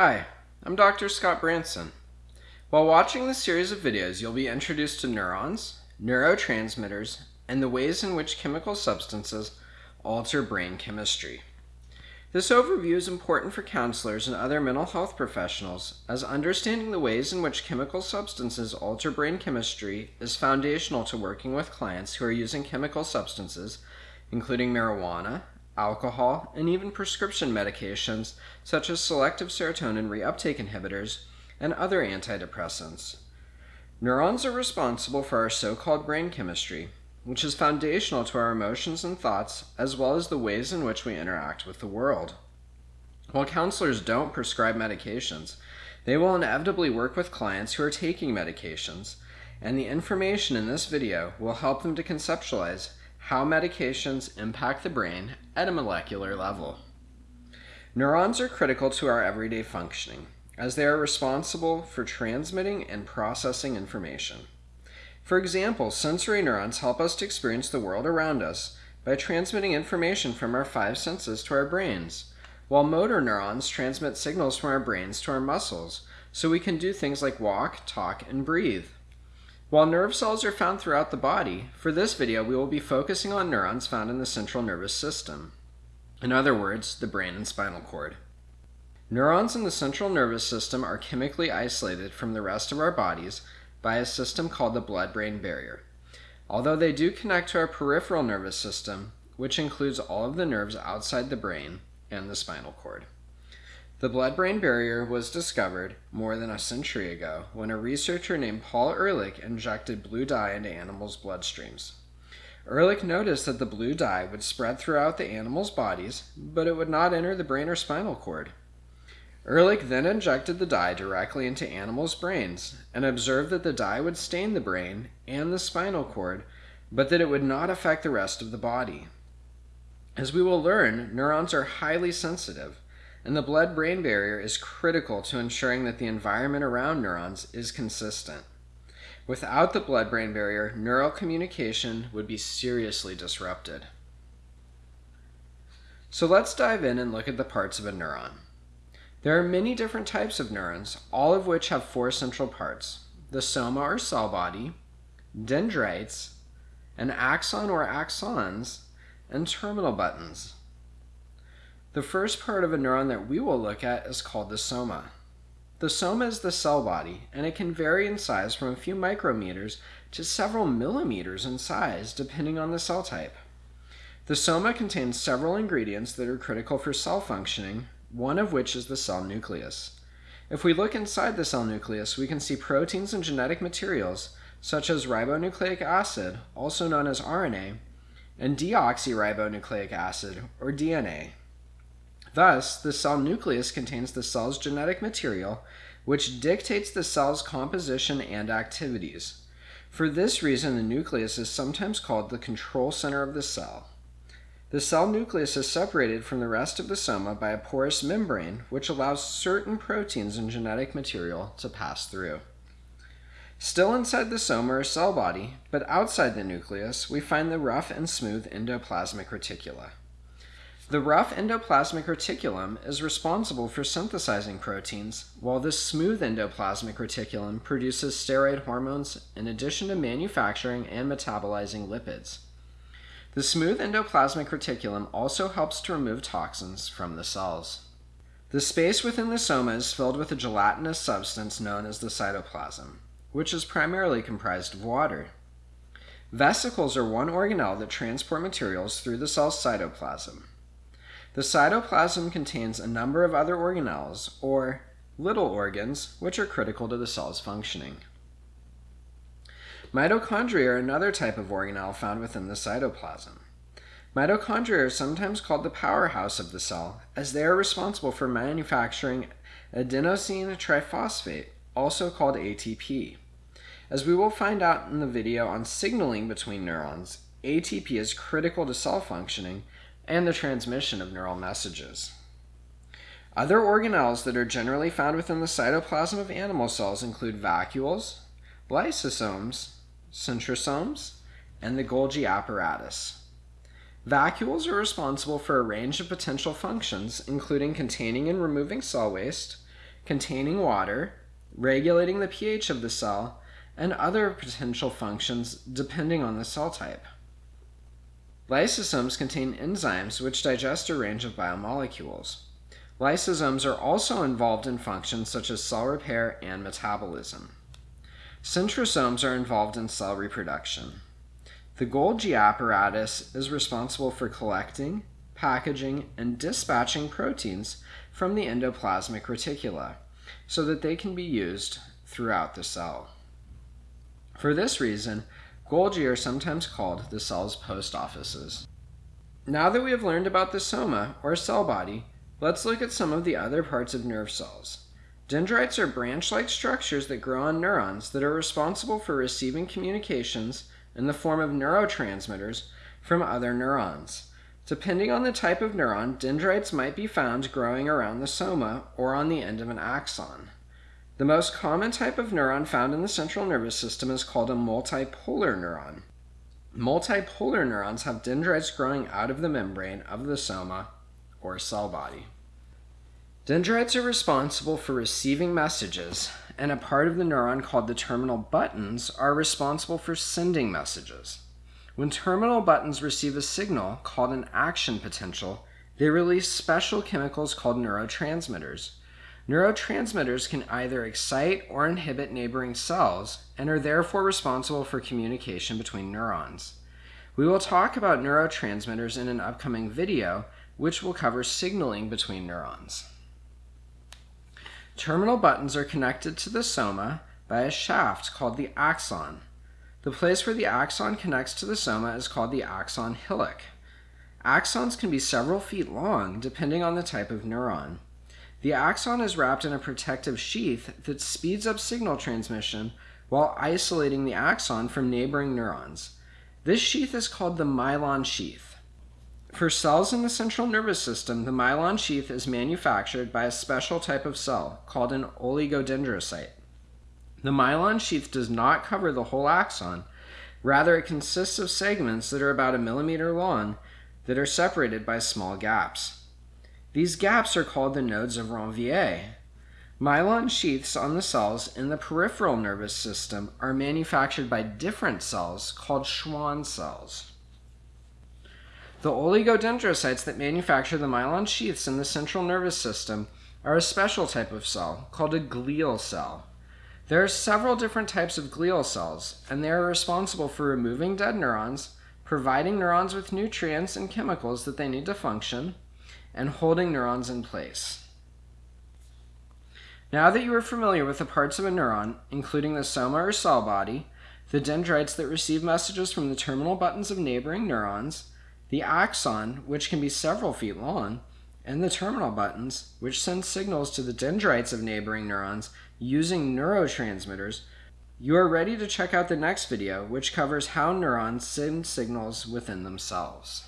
Hi, I'm Dr. Scott Branson. While watching this series of videos, you'll be introduced to neurons, neurotransmitters, and the ways in which chemical substances alter brain chemistry. This overview is important for counselors and other mental health professionals, as understanding the ways in which chemical substances alter brain chemistry is foundational to working with clients who are using chemical substances, including marijuana, alcohol, and even prescription medications such as selective serotonin reuptake inhibitors and other antidepressants. Neurons are responsible for our so called brain chemistry, which is foundational to our emotions and thoughts, as well as the ways in which we interact with the world. While counselors don't prescribe medications, they will inevitably work with clients who are taking medications, and the information in this video will help them to conceptualize how medications impact the brain at a molecular level. Neurons are critical to our everyday functioning, as they are responsible for transmitting and processing information. For example, sensory neurons help us to experience the world around us by transmitting information from our five senses to our brains, while motor neurons transmit signals from our brains to our muscles so we can do things like walk, talk, and breathe. While nerve cells are found throughout the body, for this video we will be focusing on neurons found in the central nervous system. In other words, the brain and spinal cord. Neurons in the central nervous system are chemically isolated from the rest of our bodies by a system called the blood-brain barrier. Although they do connect to our peripheral nervous system, which includes all of the nerves outside the brain and the spinal cord. The blood-brain barrier was discovered more than a century ago when a researcher named Paul Ehrlich injected blue dye into animals' bloodstreams. Ehrlich noticed that the blue dye would spread throughout the animals' bodies, but it would not enter the brain or spinal cord. Ehrlich then injected the dye directly into animals' brains and observed that the dye would stain the brain and the spinal cord, but that it would not affect the rest of the body. As we will learn, neurons are highly sensitive and the blood brain barrier is critical to ensuring that the environment around neurons is consistent. Without the blood brain barrier, neural communication would be seriously disrupted. So let's dive in and look at the parts of a neuron. There are many different types of neurons, all of which have four central parts the soma or cell body, dendrites, an axon or axons, and terminal buttons. The first part of a neuron that we will look at is called the soma. The soma is the cell body, and it can vary in size from a few micrometers to several millimeters in size, depending on the cell type. The soma contains several ingredients that are critical for cell functioning, one of which is the cell nucleus. If we look inside the cell nucleus, we can see proteins and genetic materials, such as ribonucleic acid, also known as RNA, and deoxyribonucleic acid, or DNA. Thus, the cell nucleus contains the cell's genetic material, which dictates the cell's composition and activities. For this reason, the nucleus is sometimes called the control center of the cell. The cell nucleus is separated from the rest of the soma by a porous membrane, which allows certain proteins and genetic material to pass through. Still inside the soma or cell body, but outside the nucleus, we find the rough and smooth endoplasmic reticula. The rough endoplasmic reticulum is responsible for synthesizing proteins, while the smooth endoplasmic reticulum produces steroid hormones in addition to manufacturing and metabolizing lipids. The smooth endoplasmic reticulum also helps to remove toxins from the cells. The space within the soma is filled with a gelatinous substance known as the cytoplasm, which is primarily comprised of water. Vesicles are one organelle that transport materials through the cell's cytoplasm. The cytoplasm contains a number of other organelles, or little organs, which are critical to the cell's functioning. Mitochondria are another type of organelle found within the cytoplasm. Mitochondria are sometimes called the powerhouse of the cell, as they are responsible for manufacturing adenosine triphosphate, also called ATP. As we will find out in the video on signaling between neurons, ATP is critical to cell functioning and the transmission of neural messages. Other organelles that are generally found within the cytoplasm of animal cells include vacuoles, lysosomes, centrosomes, and the Golgi apparatus. Vacuoles are responsible for a range of potential functions, including containing and removing cell waste, containing water, regulating the pH of the cell, and other potential functions depending on the cell type. Lysosomes contain enzymes which digest a range of biomolecules. Lysosomes are also involved in functions such as cell repair and metabolism. Centrosomes are involved in cell reproduction. The Golgi apparatus is responsible for collecting, packaging, and dispatching proteins from the endoplasmic reticula so that they can be used throughout the cell. For this reason, Golgi are sometimes called the cell's post offices. Now that we have learned about the soma, or cell body, let's look at some of the other parts of nerve cells. Dendrites are branch-like structures that grow on neurons that are responsible for receiving communications in the form of neurotransmitters from other neurons. Depending on the type of neuron, dendrites might be found growing around the soma or on the end of an axon. The most common type of neuron found in the central nervous system is called a multipolar neuron. Multipolar neurons have dendrites growing out of the membrane of the soma or cell body. Dendrites are responsible for receiving messages, and a part of the neuron called the terminal buttons are responsible for sending messages. When terminal buttons receive a signal called an action potential, they release special chemicals called neurotransmitters. Neurotransmitters can either excite or inhibit neighboring cells and are therefore responsible for communication between neurons. We will talk about neurotransmitters in an upcoming video, which will cover signaling between neurons. Terminal buttons are connected to the soma by a shaft called the axon. The place where the axon connects to the soma is called the axon hillock. Axons can be several feet long depending on the type of neuron. The axon is wrapped in a protective sheath that speeds up signal transmission while isolating the axon from neighboring neurons. This sheath is called the myelin sheath. For cells in the central nervous system, the myelin sheath is manufactured by a special type of cell called an oligodendrocyte. The myelin sheath does not cover the whole axon. Rather, it consists of segments that are about a millimeter long that are separated by small gaps. These gaps are called the nodes of Ranvier. Myelin sheaths on the cells in the peripheral nervous system are manufactured by different cells called Schwann cells. The oligodendrocytes that manufacture the myelin sheaths in the central nervous system are a special type of cell called a glial cell. There are several different types of glial cells, and they are responsible for removing dead neurons, providing neurons with nutrients and chemicals that they need to function, and holding neurons in place. Now that you are familiar with the parts of a neuron, including the soma or cell body, the dendrites that receive messages from the terminal buttons of neighboring neurons, the axon, which can be several feet long, and the terminal buttons, which send signals to the dendrites of neighboring neurons using neurotransmitters, you are ready to check out the next video, which covers how neurons send signals within themselves.